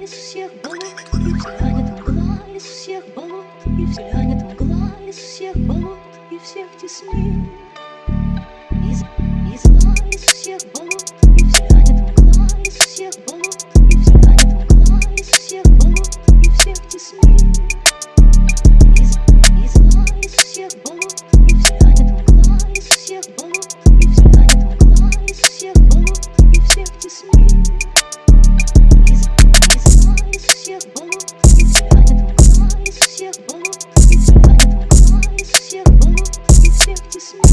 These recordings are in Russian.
из всех болот, и взглянет мгла из всех болот, и взглянет мгла из всех болот, и всех теснит. Just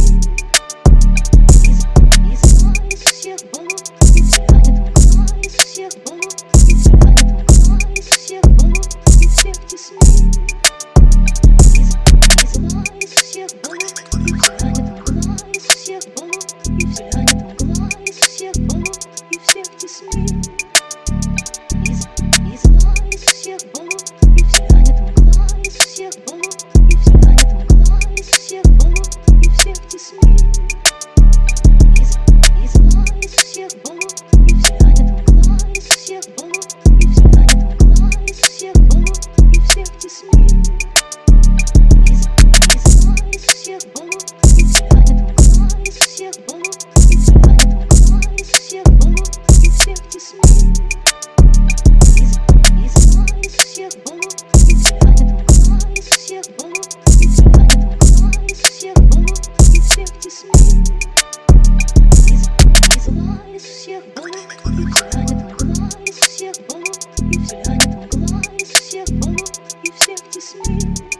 всех теснит.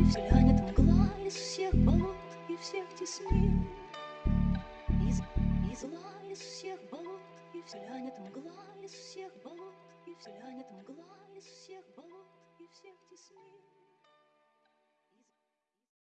И взглянет мгла из всех болот и всех теснин. Из, и зла из всех болот и взглянет мгла из всех болот и взглянет мгла из всех болот и всех теснин.